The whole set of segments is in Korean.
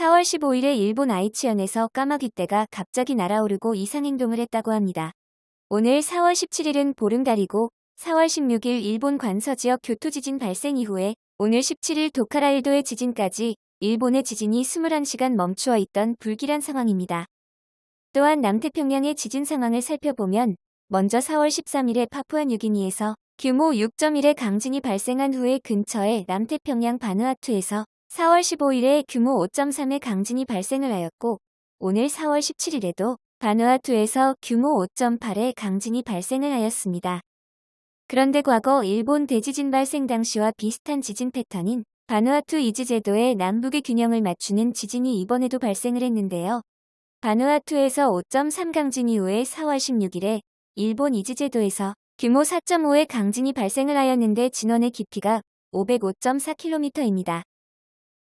4월 15일에 일본 아이치현에서 까마귀떼가 갑자기 날아오르고 이상행동을 했다고 합니다. 오늘 4월 17일은 보름달이고 4월 16일 일본 관서 지역 교토 지진 발생 이후에 오늘 17일 도카라일도의 지진까지 일본의 지진이 21시간 멈추어 있던 불길한 상황입니다. 또한 남태평양의 지진 상황을 살펴보면 먼저 4월 13일에 파푸아 뉴기니에서 규모 6.1의 강진이 발생한 후에 근처의 남태평양 바누아투에서 4월 15일에 규모 5.3의 강진이 발생을 하였고 오늘 4월 17일에도 바누아투에서 규모 5.8의 강진이 발생을 하였습니다. 그런데 과거 일본 대지진 발생 당시와 비슷한 지진 패턴인 바누아투 이즈제도의 남북의 균형을 맞추는 지진이 이번에도 발생을 했는데요. 바누아투에서 5.3 강진 이후에 4월 16일에 일본 이즈제도에서 규모 4.5의 강진이 발생을 하였는데 진원의 깊이가 505.4km입니다.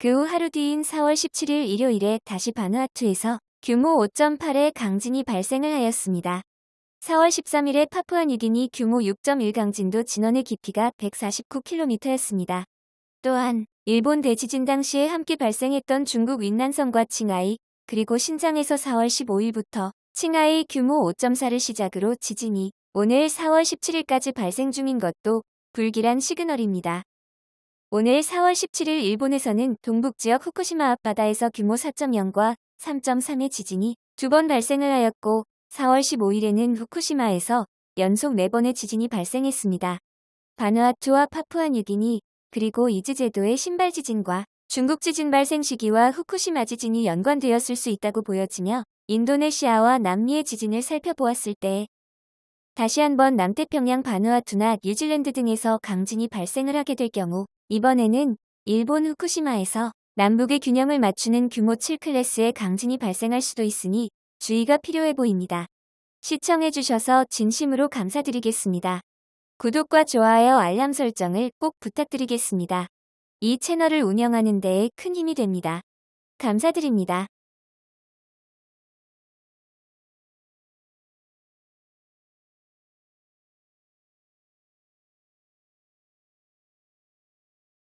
그 후 하루 뒤인 4월 17일 일요일에 다시 바누아투에서 규모 5.8의 강진이 발생을 하였습니다. 4월 13일에 파푸아뉴기니 규모 6.1 강진도 진원의 깊이가 149km였습니다. 또한 일본 대지진 당시에 함께 발생했던 중국 윈난성과 칭하이 그리고 신장에서 4월 15일부터 칭하이 규모 5.4를 시작으로 지진이 오늘 4월 17일까지 발생 중인 것도 불길한 시그널입니다. 오늘 4월 17일 일본에서는 동북지역 후쿠시마 앞바다에서 규모 4.0과 3.3의 지진이 두 번 발생을 하였고 4월 15일에는 후쿠시마에서 연속 4번의 지진이 발생했습니다. 바누아투와 파푸아뉴기니 그리고 이즈제도의 신발 지진과 중국 지진 발생 시기와 후쿠시마 지진이 연관되었을 수 있다고 보여지며 인도네시아와 남미의 지진을 살펴보았을 때 다시 한번 남태평양 바누아투나 뉴질랜드 등에서 강진이 발생을 하게 될 경우 이번에는 일본 후쿠시마에서 남북의 균형을 맞추는 규모 7클래스의 강진이 발생할 수도 있으니 주의가 필요해 보입니다. 시청해주셔서 진심으로 감사드리겠습니다. 구독과 좋아요 알람 설정을 꼭 부탁드리겠습니다. 이 채널을 운영하는 데에 큰 힘이 됩니다. 감사드립니다.